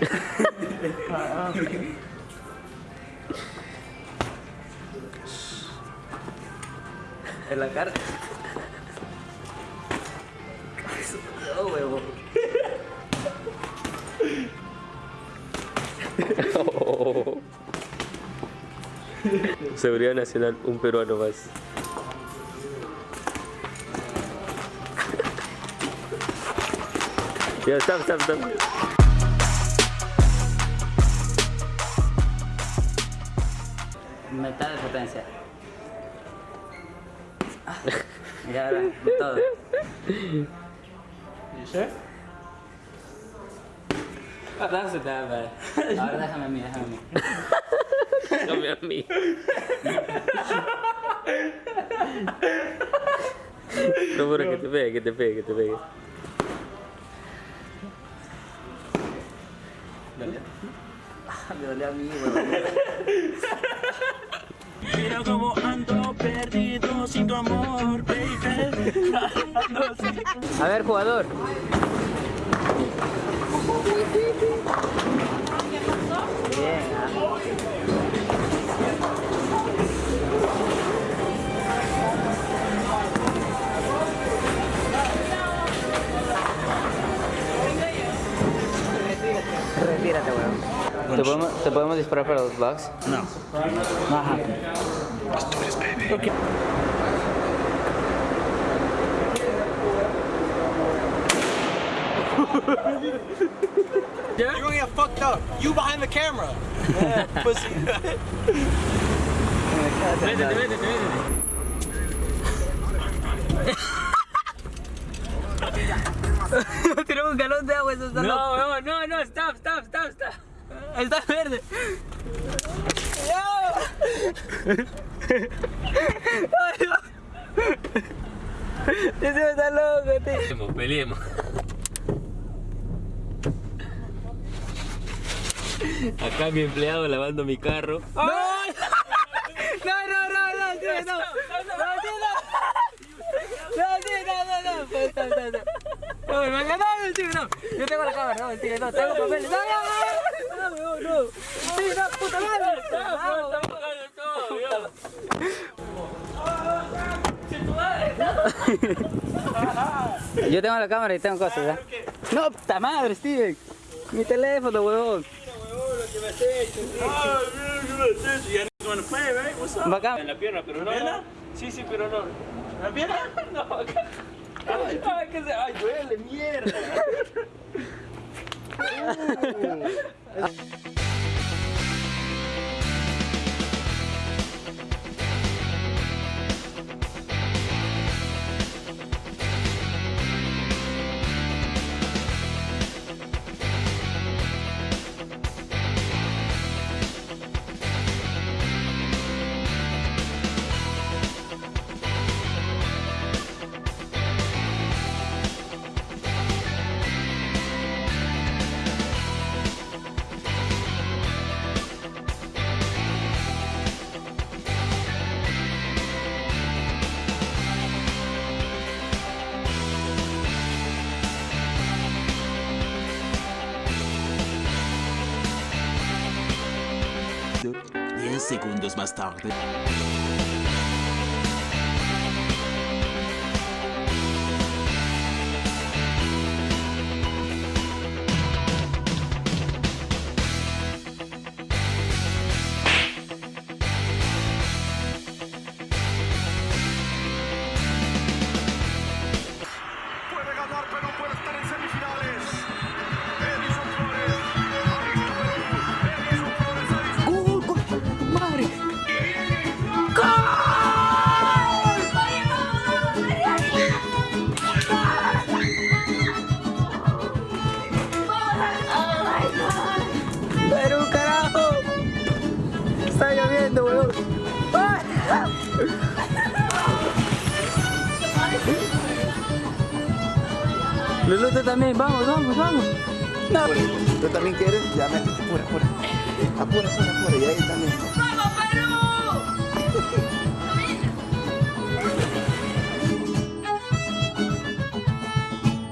En la cara. No, huevo. Seguridad Nacional, un peruano más. Ya, stop, stop, stop. Metal de potencia. Ya, ahora, de todo. That's it, that bad. Ahora déjame a mí, déjame a mí. Déjame a mí. No, pero que te pegue, que te pegue, que te pegue. Dolió a mí. Mira cómo ando perdido sin tu amor, baby. A ver, jugador. Bien, ah. Retírate, weón. ¿Te podemos, ¿Te podemos disparar para los bugs? No. Ajá. You're gonna get fucked up. You behind the camera. Pussy. Métete, métete, métete. Tenemos un galón de agua, eso está loco. No, no, no, no, stop, stop, stop, stop. Está verde. Ay, no. Ese está loco, tío. Peleemos, peleemos. Acá mi empleado lavando mi carro. No, no, no, no, no, tío, no. No, tío, no. No, tío, no, no, no. Pues, no, no, no. No, me van a ganar, tío, no. Yo tengo la cámara, no, tío, no, tengo papeles. No, no, no, no, no, no. Tío, no, puta madre. Vamos. Yo tengo la cámara y tengo cosas, ¿ya? No, puta madre, Steven. Mi teléfono, up? Bacán. En la pierna, pero no. pierna? Sí, sí, pero no. ¿La pierna? No, acá. Ay, que se. Ay, duele, mierda. Uh segundos más tarde. Weón. Lulu, también, vamos, vamos, vamos. No. ¿Tú también quieres? Ya métete, apura, apura. Apura, apura, apura. Y ahí también.